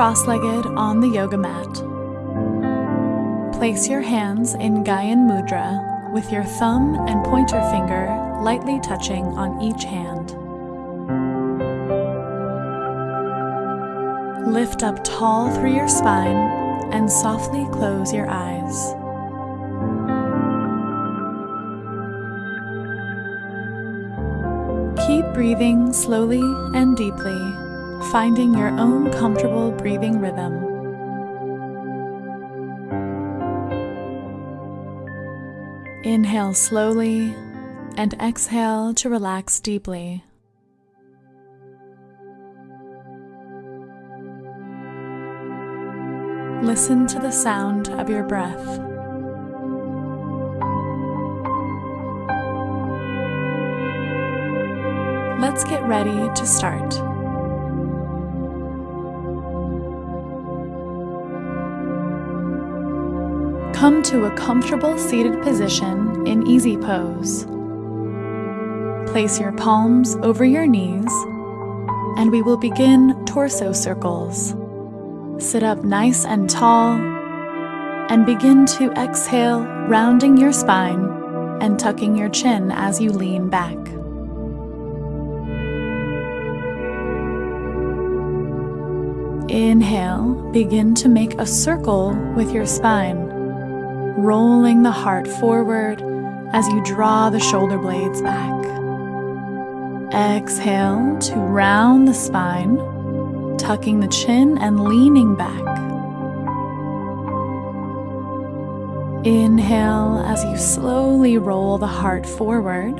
cross-legged on the yoga mat. Place your hands in Gyan Mudra with your thumb and pointer finger lightly touching on each hand. Lift up tall through your spine and softly close your eyes. Keep breathing slowly and deeply, finding your own comfortable breathing rhythm. Inhale slowly and exhale to relax deeply. Listen to the sound of your breath. Let's get ready to start. Come to a comfortable seated position in easy pose. Place your palms over your knees and we will begin torso circles. Sit up nice and tall and begin to exhale, rounding your spine and tucking your chin as you lean back. Inhale, begin to make a circle with your spine, rolling the heart forward as you draw the shoulder blades back. Exhale to round the spine, tucking the chin and leaning back. Inhale as you slowly roll the heart forward.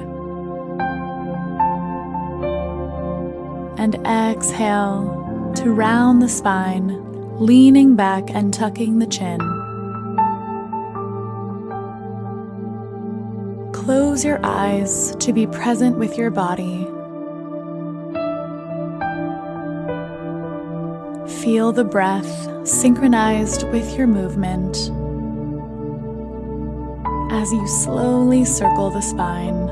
And exhale to round the spine, leaning back and tucking the chin. Close your eyes to be present with your body. Feel the breath synchronized with your movement as you slowly circle the spine.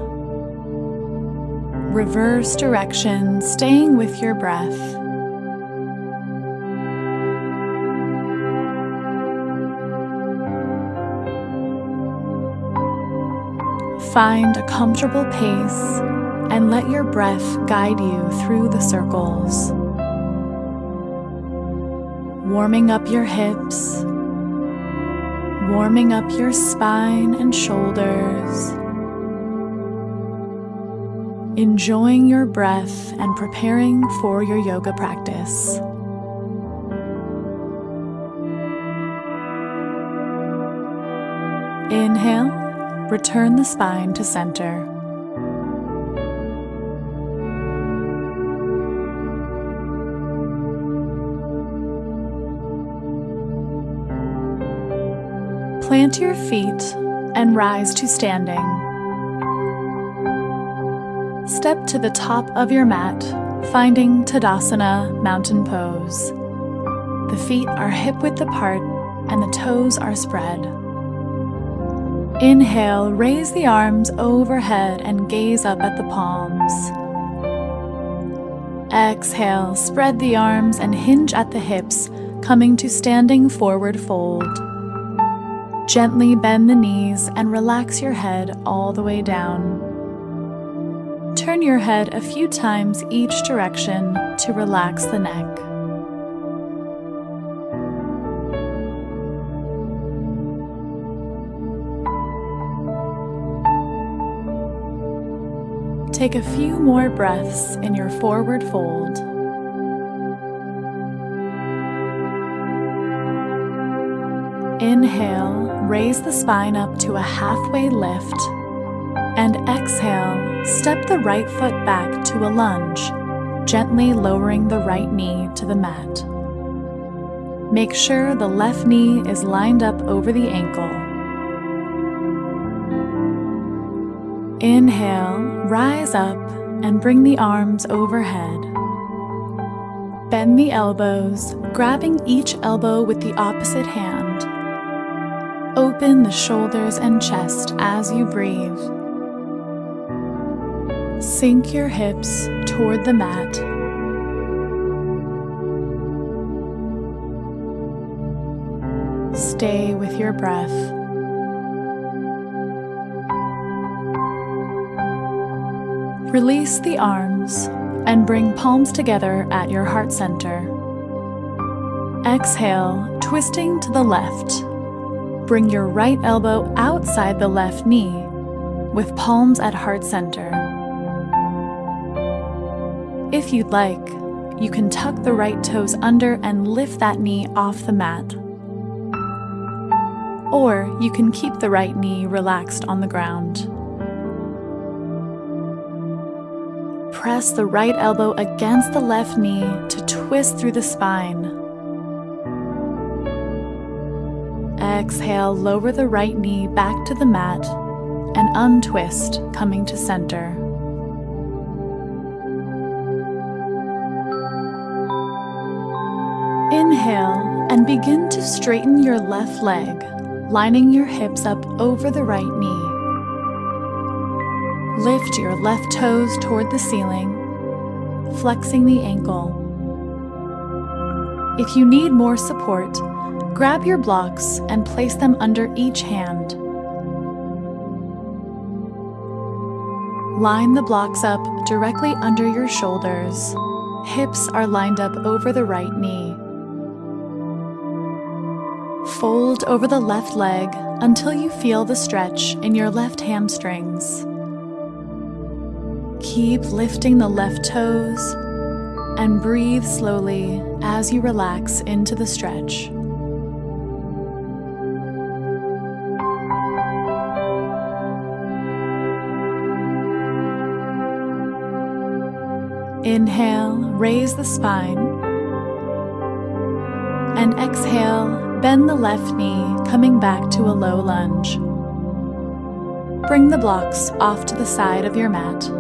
Reverse direction, staying with your breath. Find a comfortable pace and let your breath guide you through the circles. Warming up your hips, warming up your spine and shoulders. Enjoying your breath and preparing for your yoga practice. Return the spine to center. Plant your feet and rise to standing. Step to the top of your mat, finding Tadasana Mountain Pose. The feet are hip-width apart and the toes are spread. Inhale, raise the arms overhead and gaze up at the palms. Exhale, spread the arms and hinge at the hips, coming to standing forward fold. Gently bend the knees and relax your head all the way down. Turn your head a few times each direction to relax the neck. Take a few more breaths in your forward fold. Inhale, raise the spine up to a halfway lift. And exhale, step the right foot back to a lunge, gently lowering the right knee to the mat. Make sure the left knee is lined up over the ankle Inhale, rise up and bring the arms overhead. Bend the elbows, grabbing each elbow with the opposite hand. Open the shoulders and chest as you breathe. Sink your hips toward the mat. stay with your breath. Release the arms and bring palms together at your heart center. Exhale, twisting to the left. Bring your right elbow outside the left knee with palms at heart center. If you'd like, you can tuck the right toes under and lift that knee off the mat. Or you can keep the right knee relaxed on the ground. Press the right elbow against the left knee to twist through the spine. Exhale, lower the right knee back to the mat and untwist, coming to center. Inhale and begin to straighten your left leg, lining your hips up over the right knee. Lift your left toes toward the ceiling, flexing the ankle. If you need more support, grab your blocks and place them under each hand. Line the blocks up directly under your shoulders. Hips are lined up over the right knee. Fold over the left leg until you feel the stretch in your left hamstrings. Keep lifting the left toes and breathe slowly as you relax into the stretch. Inhale, raise the spine. And exhale, bend the left knee, coming back to a low lunge. Bring the blocks off to the side of your mat.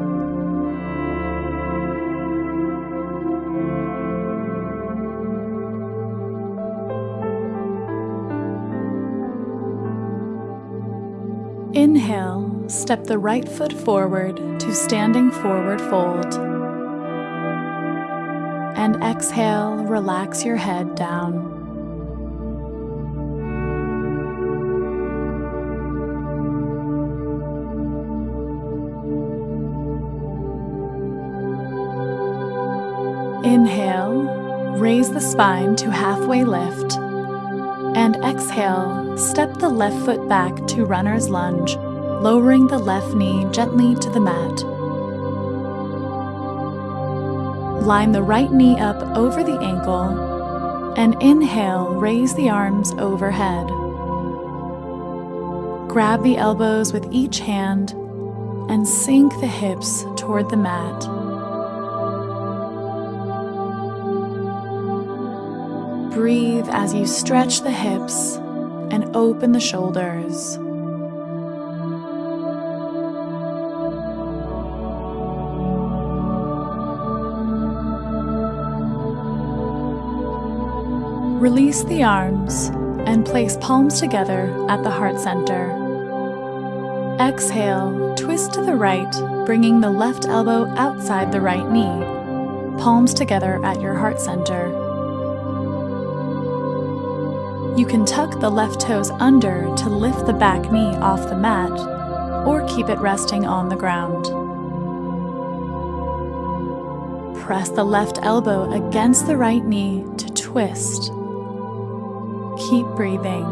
Step the right foot forward to standing forward fold. And exhale, relax your head down. Inhale, raise the spine to halfway lift and exhale, step the left foot back to runner's lunge, lowering the left knee gently to the mat. Line the right knee up over the ankle and inhale, raise the arms overhead. Grab the elbows with each hand and sink the hips toward the mat. Breathe as you stretch the hips and open the shoulders. Release the arms and place palms together at the heart center. Exhale, twist to the right, bringing the left elbow outside the right knee. Palms together at your heart center. You can tuck the left toes under to lift the back knee off the mat, or keep it resting on the ground. Press the left elbow against the right knee to twist. Keep breathing.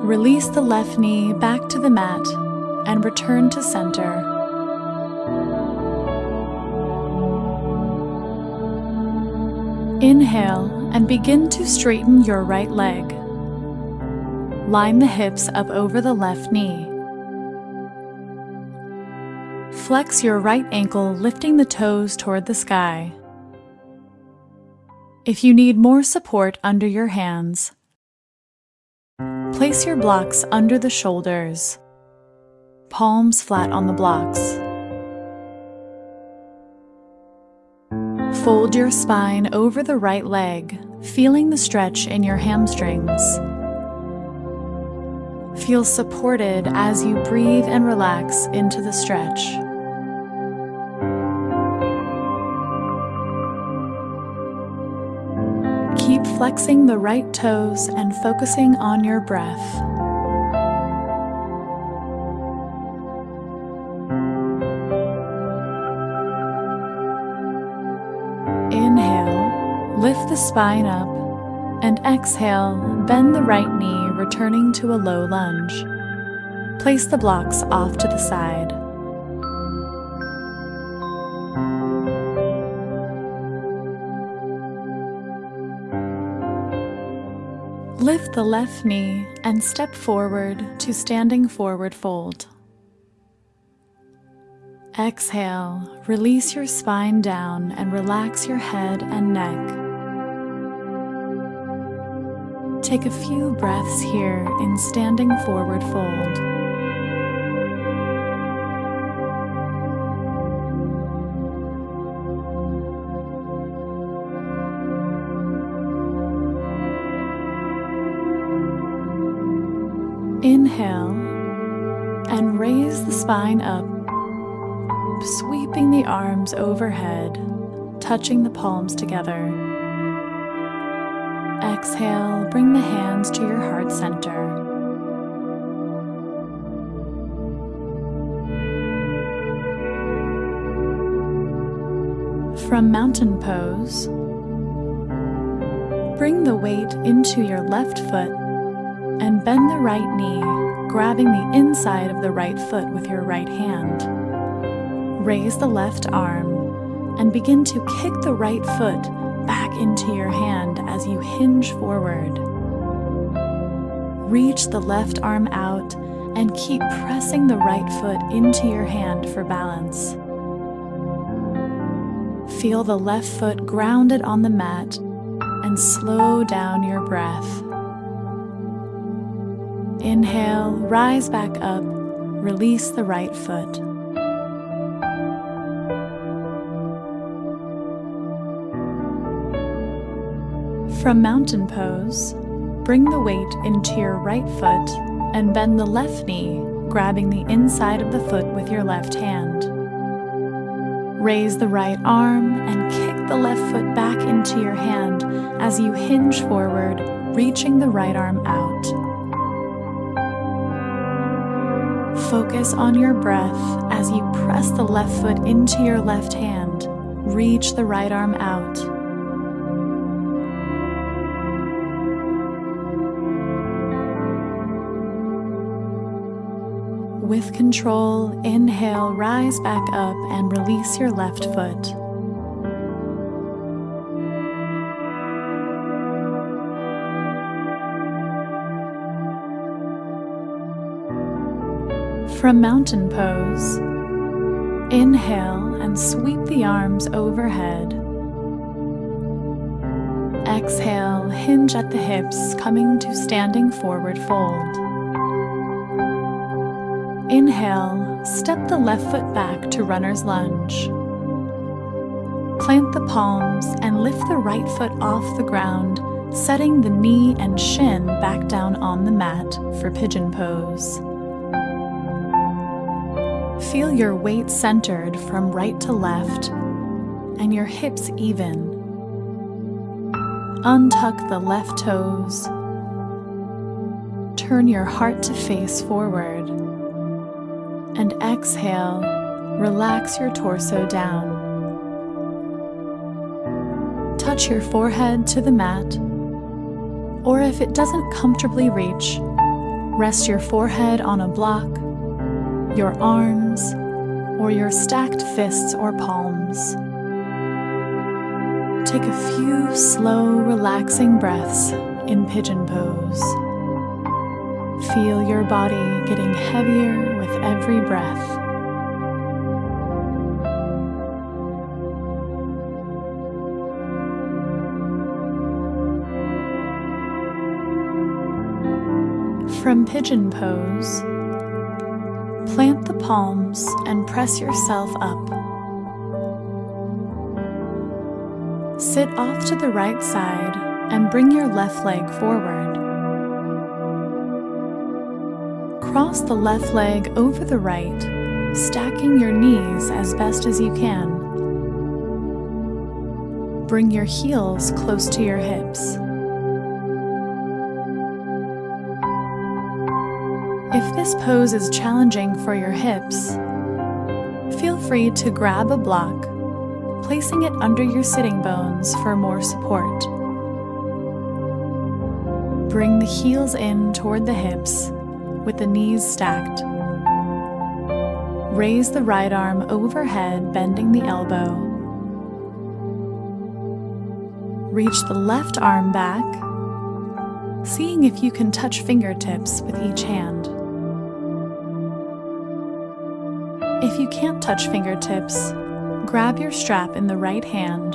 Release the left knee back to the mat and return to center. Inhale and begin to straighten your right leg. Line the hips up over the left knee. Flex your right ankle, lifting the toes toward the sky. If you need more support under your hands, place your blocks under the shoulders, palms flat on the blocks. Fold your spine over the right leg, feeling the stretch in your hamstrings. Feel supported as you breathe and relax into the stretch. Keep flexing the right toes and focusing on your breath. Inhale, lift the spine up and exhale, bend the right knee, returning to a low lunge. Place the blocks off to the side. Lift the left knee and step forward to standing forward fold. Exhale, release your spine down and relax your head and neck. Take a few breaths here in standing forward fold. Inhale and raise the spine up, sweeping the arms overhead, touching the palms together. Exhale, bring the hands to your heart center. From mountain pose, bring the weight into your left foot and bend the right knee, grabbing the inside of the right foot with your right hand. Raise the left arm and begin to kick the right foot back into your hand as you hinge forward. Reach the left arm out and keep pressing the right foot into your hand for balance. Feel the left foot grounded on the mat and slow down your breath. Inhale, rise back up, release the right foot. From mountain pose, bring the weight into your right foot and bend the left knee, grabbing the inside of the foot with your left hand. Raise the right arm and kick the left foot back into your hand as you hinge forward, reaching the right arm out. Focus on your breath as you press the left foot into your left hand. Reach the right arm out. With control, inhale, rise back up and release your left foot. From mountain pose, inhale and sweep the arms overhead. Exhale, hinge at the hips, coming to standing forward fold. Inhale, step the left foot back to runner's lunge. Plant the palms and lift the right foot off the ground, setting the knee and shin back down on the mat for pigeon pose. Feel your weight centered from right to left and your hips even. Untuck the left toes. Turn your heart to face forward. And exhale, relax your torso down. Touch your forehead to the mat, or if it doesn't comfortably reach, rest your forehead on a block your arms, or your stacked fists or palms. Take a few slow, relaxing breaths in pigeon pose. Feel your body getting heavier with every breath. From pigeon pose, Plant the palms and press yourself up. Sit off to the right side and bring your left leg forward. Cross the left leg over the right, stacking your knees as best as you can. Bring your heels close to your hips. If this pose is challenging for your hips, feel free to grab a block, placing it under your sitting bones for more support. Bring the heels in toward the hips with the knees stacked. Raise the right arm overhead, bending the elbow. Reach the left arm back, seeing if you can touch fingertips with each hand. If you can't touch fingertips, grab your strap in the right hand.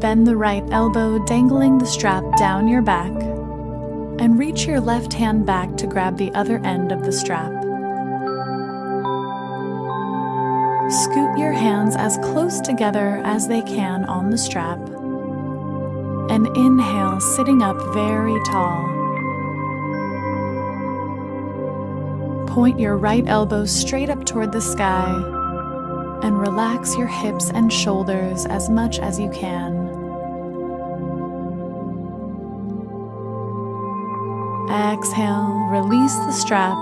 Bend the right elbow, dangling the strap down your back, and reach your left hand back to grab the other end of the strap. Scoot your hands as close together as they can on the strap, and inhale, sitting up very tall. Point your right elbow straight up toward the sky and relax your hips and shoulders as much as you can. Exhale, release the strap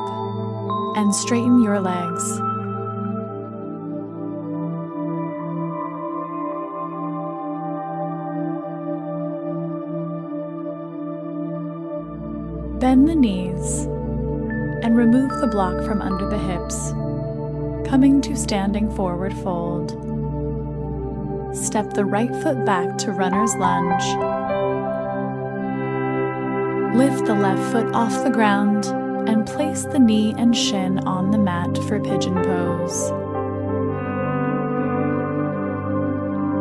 and straighten your legs. Bend the knees and remove the block from under the hips, coming to standing forward fold. Step the right foot back to runner's lunge. Lift the left foot off the ground and place the knee and shin on the mat for pigeon pose.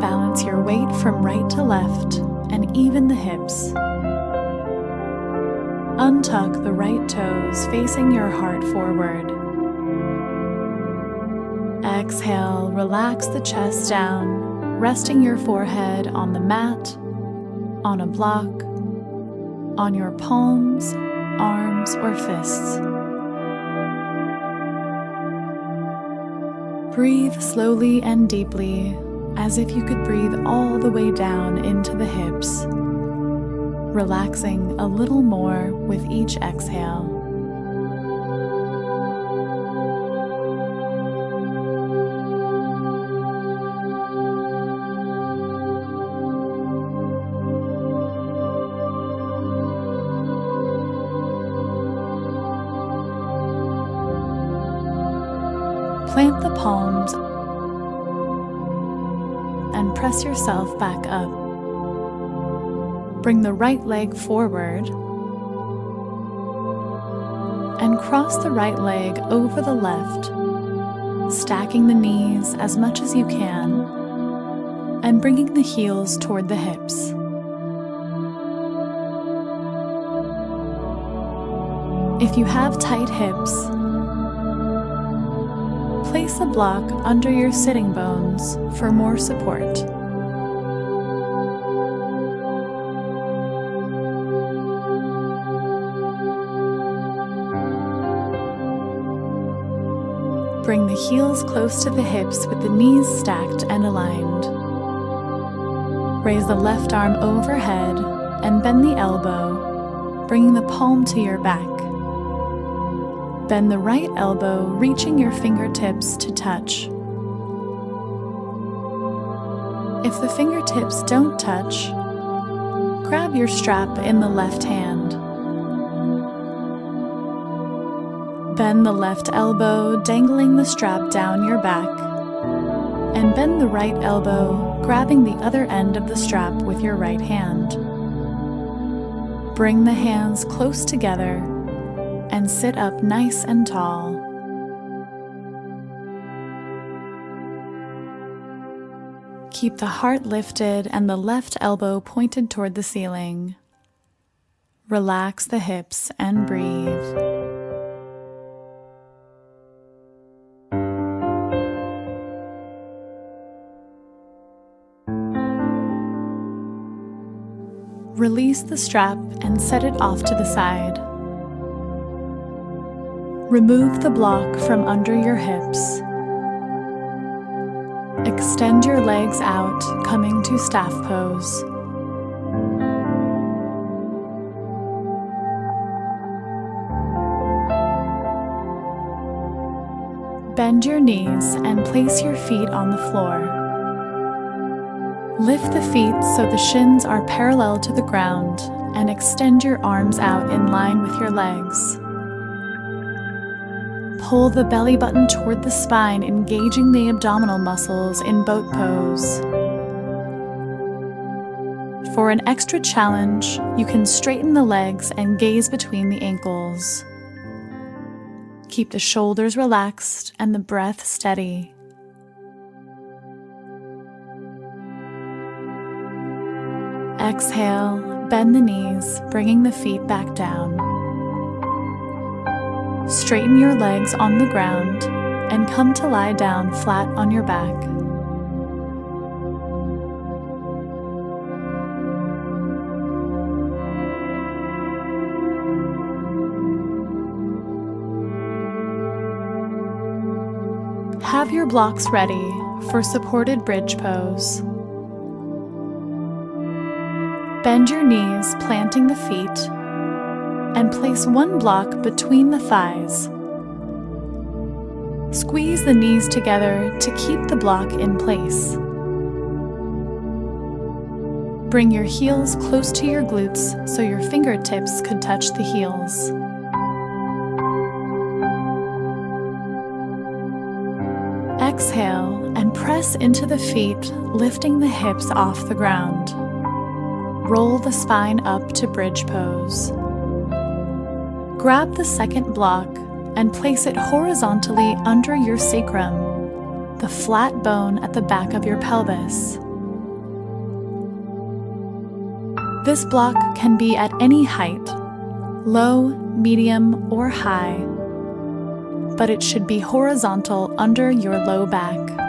Balance your weight from right to left and even the hips. Untuck the right toes facing your heart forward. Exhale, relax the chest down, resting your forehead on the mat, on a block, on your palms, arms, or fists. Breathe slowly and deeply, as if you could breathe all the way down into the hips relaxing a little more with each exhale. Yourself back up. Bring the right leg forward and cross the right leg over the left, stacking the knees as much as you can and bringing the heels toward the hips. If you have tight hips, place a block under your sitting bones for more support. Bring the heels close to the hips with the knees stacked and aligned. Raise the left arm overhead and bend the elbow, bringing the palm to your back. Bend the right elbow, reaching your fingertips to touch. If the fingertips don't touch, grab your strap in the left hand. Bend the left elbow, dangling the strap down your back. And bend the right elbow, grabbing the other end of the strap with your right hand. Bring the hands close together and sit up nice and tall. Keep the heart lifted and the left elbow pointed toward the ceiling. Relax the hips and breathe. Release the strap and set it off to the side. Remove the block from under your hips. Extend your legs out, coming to staff pose. Bend your knees and place your feet on the floor. Lift the feet so the shins are parallel to the ground and extend your arms out in line with your legs. Pull the belly button toward the spine, engaging the abdominal muscles in boat pose. For an extra challenge, you can straighten the legs and gaze between the ankles. Keep the shoulders relaxed and the breath steady. Exhale, bend the knees, bringing the feet back down. Straighten your legs on the ground and come to lie down flat on your back. Have your blocks ready for supported bridge pose. Bend your knees, planting the feet, and place one block between the thighs. Squeeze the knees together to keep the block in place. Bring your heels close to your glutes so your fingertips could touch the heels. Exhale and press into the feet, lifting the hips off the ground. Roll the spine up to bridge pose. Grab the second block and place it horizontally under your sacrum, the flat bone at the back of your pelvis. This block can be at any height, low, medium, or high, but it should be horizontal under your low back.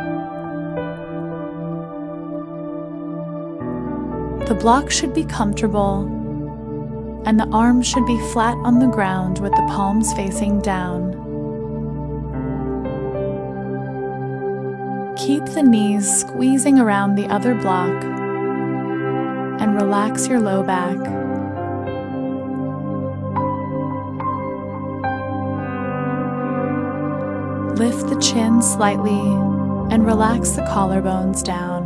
The block should be comfortable, and the arms should be flat on the ground with the palms facing down. Keep the knees squeezing around the other block and relax your low back. Lift the chin slightly and relax the collarbones down.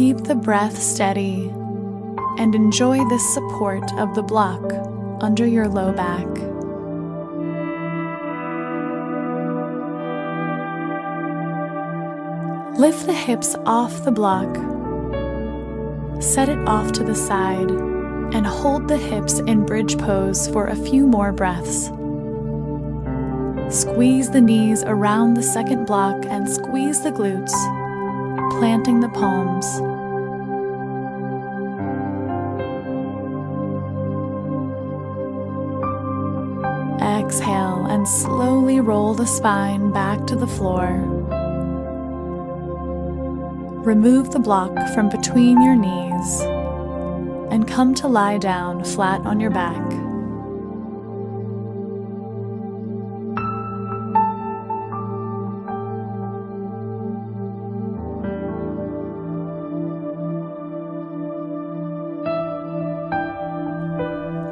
Keep the breath steady and enjoy the support of the block under your low back. Lift the hips off the block. Set it off to the side and hold the hips in bridge pose for a few more breaths. Squeeze the knees around the second block and squeeze the glutes planting the palms. Slowly roll the spine back to the floor. Remove the block from between your knees and come to lie down flat on your back.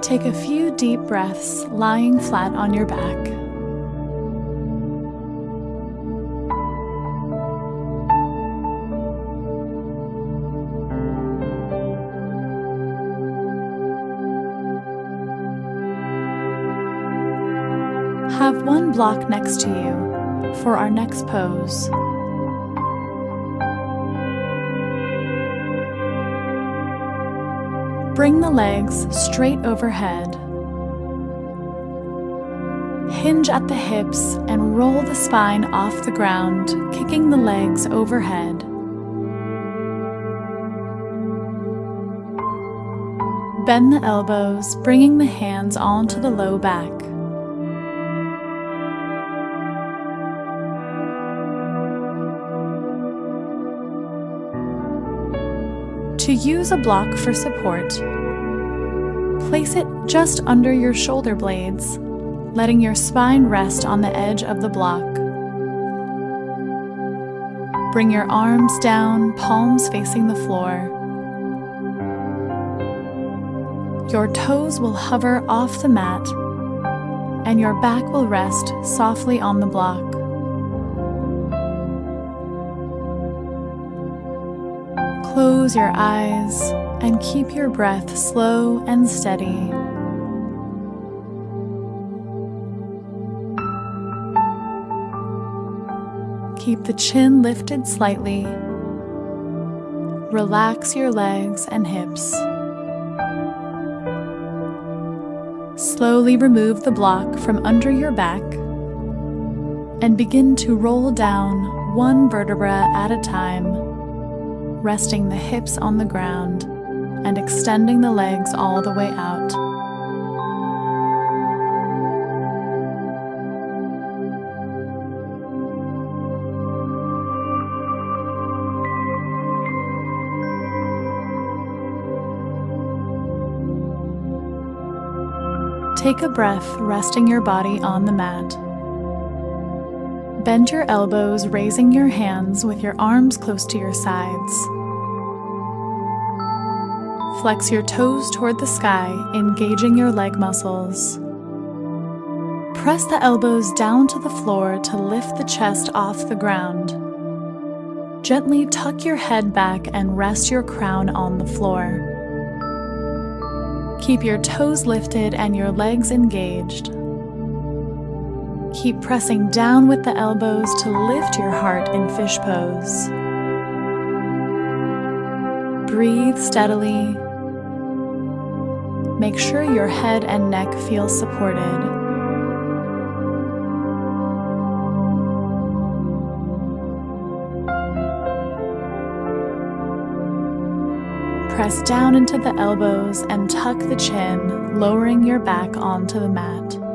Take a few deep breaths lying flat on your back. Block next to you for our next pose. Bring the legs straight overhead. Hinge at the hips and roll the spine off the ground, kicking the legs overhead. Bend the elbows, bringing the hands onto the low back. To use a block for support, place it just under your shoulder blades, letting your spine rest on the edge of the block. Bring your arms down, palms facing the floor. Your toes will hover off the mat, and your back will rest softly on the block. Close your eyes and keep your breath slow and steady. Keep the chin lifted slightly. Relax your legs and hips. Slowly remove the block from under your back and begin to roll down one vertebra at a time, resting the hips on the ground and extending the legs all the way out. Take a breath, resting your body on the mat. Bend your elbows, raising your hands with your arms close to your sides. Flex your toes toward the sky, engaging your leg muscles. Press the elbows down to the floor to lift the chest off the ground. Gently tuck your head back and rest your crown on the floor. Keep your toes lifted and your legs engaged. Keep pressing down with the elbows to lift your heart in fish pose. Breathe steadily. Make sure your head and neck feel supported. Press down into the elbows and tuck the chin, lowering your back onto the mat.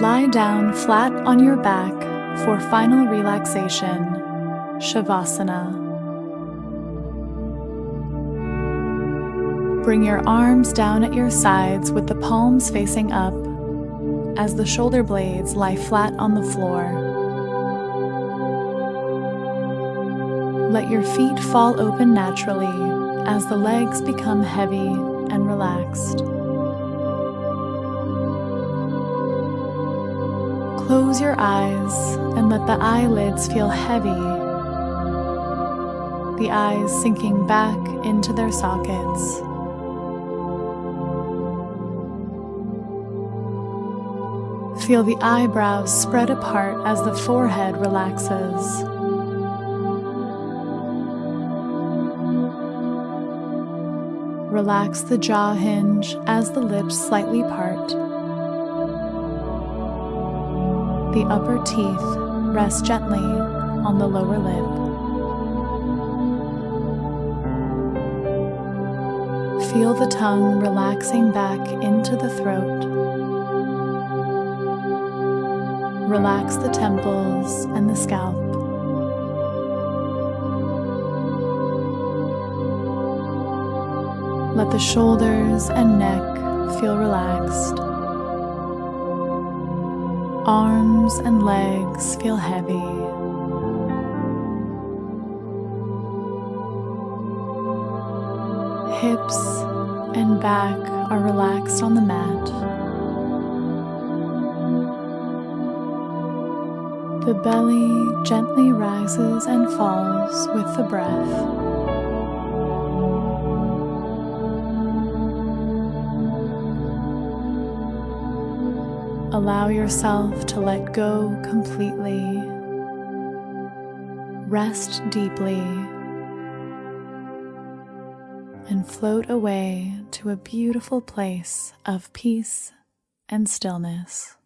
Lie down flat on your back for final relaxation, Shavasana. Bring your arms down at your sides with the palms facing up as the shoulder blades lie flat on the floor. Let your feet fall open naturally as the legs become heavy and relaxed. Close your eyes and let the eyelids feel heavy, the eyes sinking back into their sockets. Feel the eyebrows spread apart as the forehead relaxes. Relax the jaw hinge as the lips slightly part. The upper teeth rest gently on the lower lip. Feel the tongue relaxing back into the throat. Relax the temples and the scalp. Let the shoulders and neck feel relaxed. Arms and legs feel heavy. Hips and back are relaxed on the mat. The belly gently rises and falls with the breath. Allow yourself to let go completely. Rest deeply and float away to a beautiful place of peace and stillness.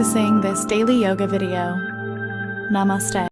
Practicing this daily yoga video. Namaste.